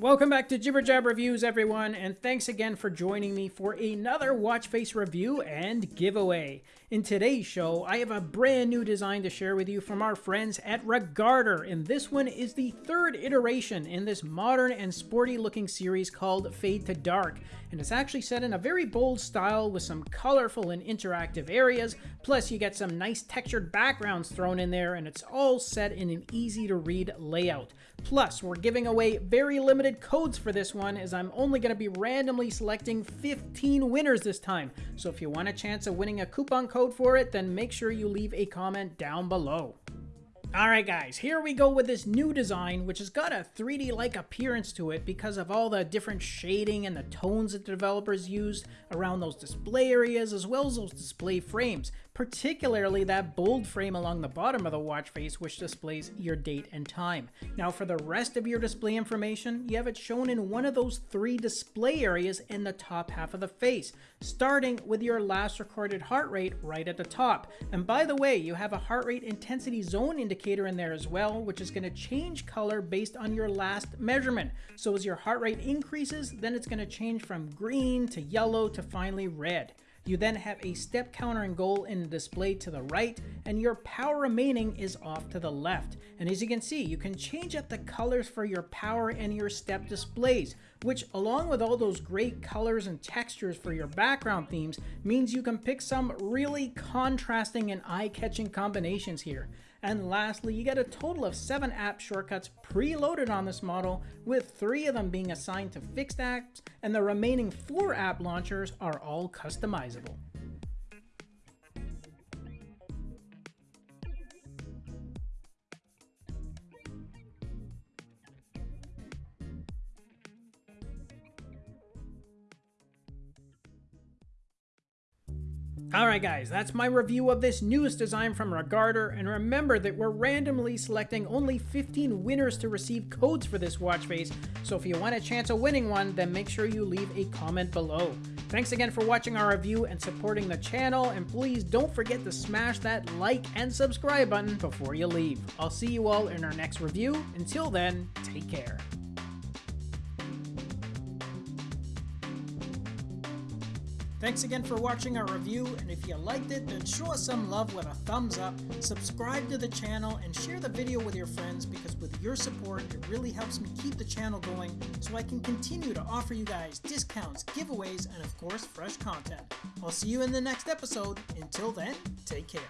Welcome back to Jibber Jab Reviews, everyone, and thanks again for joining me for another watch face review and giveaway. In today's show, I have a brand new design to share with you from our friends at Regarder, and this one is the third iteration in this modern and sporty looking series called Fade to Dark, and it's actually set in a very bold style with some colorful and interactive areas, plus you get some nice textured backgrounds thrown in there, and it's all set in an easy to read layout. Plus, we're giving away very limited codes for this one as I'm only going to be randomly selecting 15 winners this time. So if you want a chance of winning a coupon code for it, then make sure you leave a comment down below. Alright guys, here we go with this new design, which has got a 3D-like appearance to it because of all the different shading and the tones that the developers used around those display areas as well as those display frames, particularly that bold frame along the bottom of the watch face which displays your date and time. Now for the rest of your display information, you have it shown in one of those three display areas in the top half of the face, starting with your last recorded heart rate right at the top. And by the way, you have a heart rate intensity zone indicator indicator in there as well, which is going to change color based on your last measurement. So as your heart rate increases, then it's going to change from green to yellow to finally red. You then have a step counter and goal in the display to the right, and your power remaining is off to the left. And as you can see, you can change up the colors for your power and your step displays, which along with all those great colors and textures for your background themes, means you can pick some really contrasting and eye-catching combinations here. And lastly, you get a total of 7 app shortcuts preloaded on this model, with 3 of them being assigned to fixed apps, and the remaining 4 app launchers are all customizable. Alright guys, that's my review of this newest design from Regarder, and remember that we're randomly selecting only 15 winners to receive codes for this watch face, so if you want a chance of winning one, then make sure you leave a comment below. Thanks again for watching our review and supporting the channel, and please don't forget to smash that like and subscribe button before you leave. I'll see you all in our next review. Until then, take care. Thanks again for watching our review, and if you liked it, then show us some love with a thumbs up, subscribe to the channel, and share the video with your friends because with your support, it really helps me keep the channel going so I can continue to offer you guys discounts, giveaways, and of course, fresh content. I'll see you in the next episode. Until then, take care.